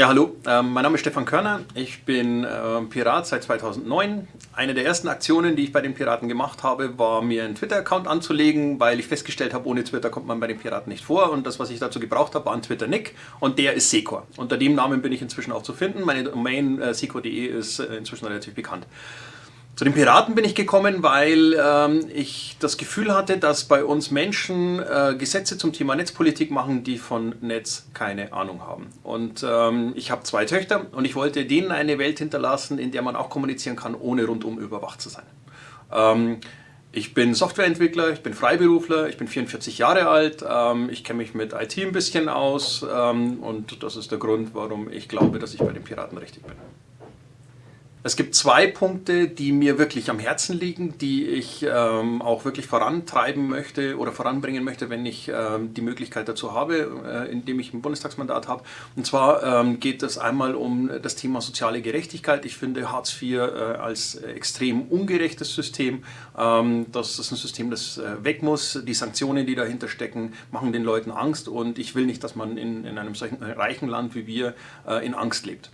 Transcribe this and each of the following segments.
Ja, hallo, ähm, mein Name ist Stefan Körner. Ich bin äh, Pirat seit 2009. Eine der ersten Aktionen, die ich bei den Piraten gemacht habe, war mir einen Twitter-Account anzulegen, weil ich festgestellt habe, ohne Twitter kommt man bei den Piraten nicht vor. Und das, was ich dazu gebraucht habe, war ein Twitter-Nick und der ist Secor. Unter dem Namen bin ich inzwischen auch zu finden. Meine Domain äh, secor.de ist äh, inzwischen relativ bekannt. Zu den Piraten bin ich gekommen, weil ähm, ich das Gefühl hatte, dass bei uns Menschen äh, Gesetze zum Thema Netzpolitik machen, die von Netz keine Ahnung haben. Und ähm, ich habe zwei Töchter und ich wollte denen eine Welt hinterlassen, in der man auch kommunizieren kann, ohne rundum überwacht zu sein. Ähm, ich bin Softwareentwickler, ich bin Freiberufler, ich bin 44 Jahre alt, ähm, ich kenne mich mit IT ein bisschen aus ähm, und das ist der Grund, warum ich glaube, dass ich bei den Piraten richtig bin. Es gibt zwei Punkte, die mir wirklich am Herzen liegen, die ich ähm, auch wirklich vorantreiben möchte oder voranbringen möchte, wenn ich ähm, die Möglichkeit dazu habe, äh, indem ich ein Bundestagsmandat habe. Und zwar ähm, geht es einmal um das Thema soziale Gerechtigkeit. Ich finde Hartz IV äh, als extrem ungerechtes System. Ähm, das ist ein System, das äh, weg muss. Die Sanktionen, die dahinter stecken, machen den Leuten Angst und ich will nicht, dass man in, in einem solchen reichen Land wie wir äh, in Angst lebt.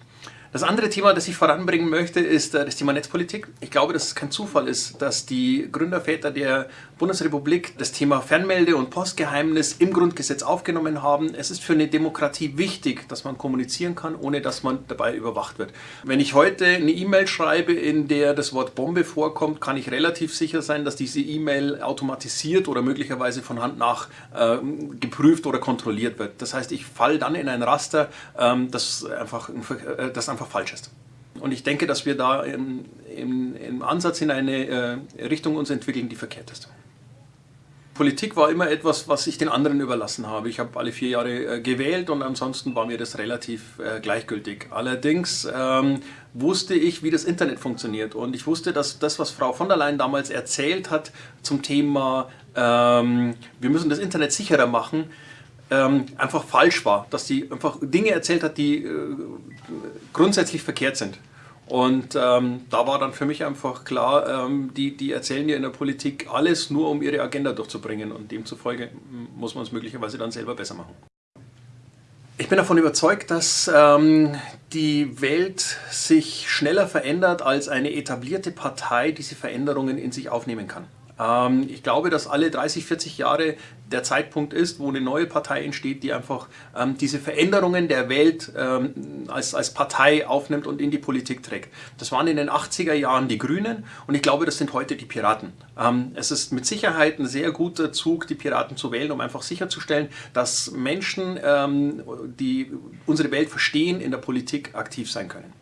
Das andere Thema, das ich voranbringen möchte, ist äh, das Thema Netzpolitik. Ich glaube, dass es kein Zufall ist, dass die Gründerväter der Bundesrepublik das Thema Fernmelde- und Postgeheimnis im Grundgesetz aufgenommen haben. Es ist für eine Demokratie wichtig, dass man kommunizieren kann, ohne dass man dabei überwacht wird. Wenn ich heute eine E-Mail schreibe, in der das Wort Bombe vorkommt, kann ich relativ sicher sein, dass diese E-Mail automatisiert oder möglicherweise von Hand nach äh, geprüft oder kontrolliert wird. Das heißt, ich falle dann in ein Raster, ähm, das einfach, äh, das einfach einfach falsch ist. Und ich denke, dass wir da im, im, im Ansatz in eine äh, Richtung uns entwickeln, die verkehrt ist. Politik war immer etwas, was ich den anderen überlassen habe. Ich habe alle vier Jahre äh, gewählt und ansonsten war mir das relativ äh, gleichgültig. Allerdings ähm, wusste ich, wie das Internet funktioniert und ich wusste, dass das, was Frau von der Leyen damals erzählt hat zum Thema, ähm, wir müssen das Internet sicherer machen, ähm, einfach falsch war, dass sie einfach Dinge erzählt hat, die äh, grundsätzlich verkehrt sind. Und ähm, da war dann für mich einfach klar, ähm, die, die erzählen ja in der Politik alles nur, um ihre Agenda durchzubringen und demzufolge muss man es möglicherweise dann selber besser machen. Ich bin davon überzeugt, dass ähm, die Welt sich schneller verändert, als eine etablierte Partei diese Veränderungen in sich aufnehmen kann. Ähm, ich glaube, dass alle 30, 40 Jahre der Zeitpunkt ist, wo eine neue Partei entsteht, die einfach ähm, diese Veränderungen der Welt ähm, als, als Partei aufnimmt und in die Politik trägt. Das waren in den 80er Jahren die Grünen und ich glaube, das sind heute die Piraten. Ähm, es ist mit Sicherheit ein sehr guter Zug, die Piraten zu wählen, um einfach sicherzustellen, dass Menschen, ähm, die unsere Welt verstehen, in der Politik aktiv sein können.